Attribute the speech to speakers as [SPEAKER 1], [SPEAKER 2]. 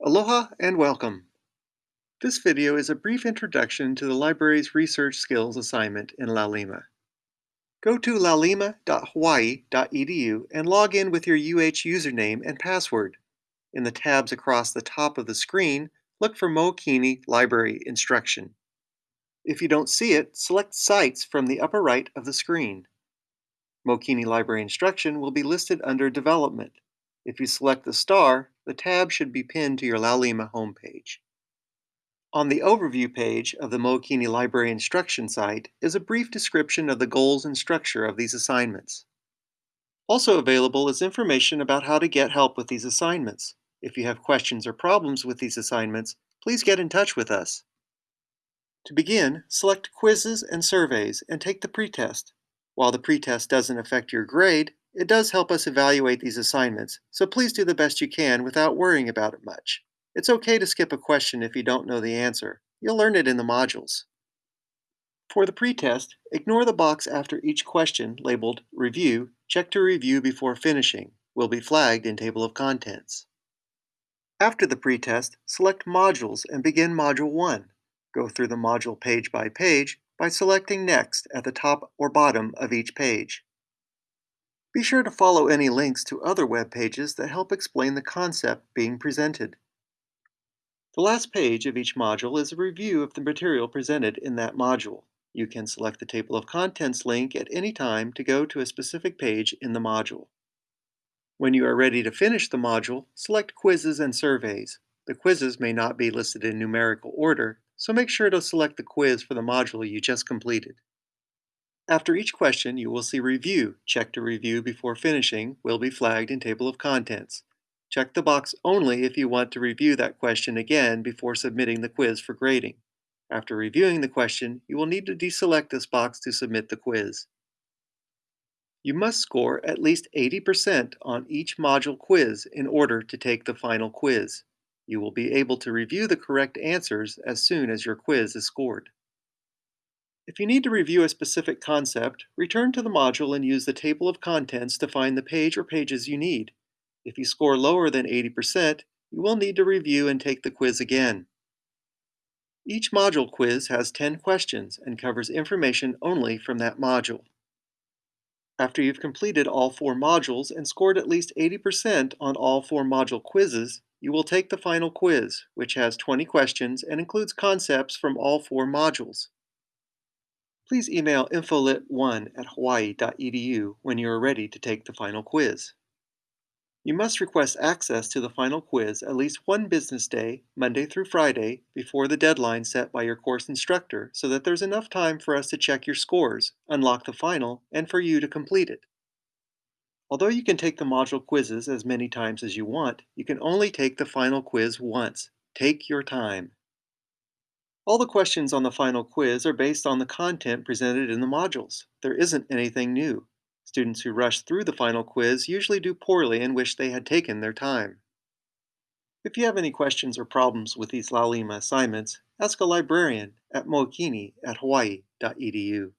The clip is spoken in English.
[SPEAKER 1] Aloha and welcome. This video is a brief introduction to the library's Research Skills assignment in Laulima. Go to laulima.hawaii.edu and log in with your UH username and password. In the tabs across the top of the screen, look for Mookini Library Instruction. If you don't see it, select Sites from the upper right of the screen. Mookini Library Instruction will be listed under Development. If you select the star, the tab should be pinned to your Laulima homepage. On the Overview page of the Mookini Library Instruction site is a brief description of the goals and structure of these assignments. Also available is information about how to get help with these assignments. If you have questions or problems with these assignments, please get in touch with us. To begin, select Quizzes and Surveys and take the pretest. While the pretest doesn't affect your grade, it does help us evaluate these assignments, so please do the best you can without worrying about it much. It's okay to skip a question if you don't know the answer. You'll learn it in the modules. For the pretest, ignore the box after each question labeled Review, check to review before finishing, will be flagged in Table of Contents. After the pretest, select Modules and begin Module 1. Go through the module page by page by selecting Next at the top or bottom of each page. Be sure to follow any links to other web pages that help explain the concept being presented. The last page of each module is a review of the material presented in that module. You can select the Table of Contents link at any time to go to a specific page in the module. When you are ready to finish the module, select Quizzes and Surveys. The quizzes may not be listed in numerical order, so make sure to select the quiz for the module you just completed. After each question, you will see Review. Check to review before finishing will be flagged in Table of Contents. Check the box only if you want to review that question again before submitting the quiz for grading. After reviewing the question, you will need to deselect this box to submit the quiz. You must score at least 80% on each module quiz in order to take the final quiz. You will be able to review the correct answers as soon as your quiz is scored. If you need to review a specific concept, return to the module and use the table of contents to find the page or pages you need. If you score lower than 80%, you will need to review and take the quiz again. Each module quiz has 10 questions and covers information only from that module. After you've completed all four modules and scored at least 80% on all four module quizzes, you will take the final quiz, which has 20 questions and includes concepts from all four modules please email infolit1 at hawaii.edu when you are ready to take the final quiz. You must request access to the final quiz at least one business day, Monday through Friday, before the deadline set by your course instructor so that there's enough time for us to check your scores, unlock the final, and for you to complete it. Although you can take the module quizzes as many times as you want, you can only take the final quiz once. Take your time. All the questions on the final quiz are based on the content presented in the modules. There isn't anything new. Students who rush through the final quiz usually do poorly and wish they had taken their time. If you have any questions or problems with these Laulima assignments, ask a librarian at mookini at hawaii.edu.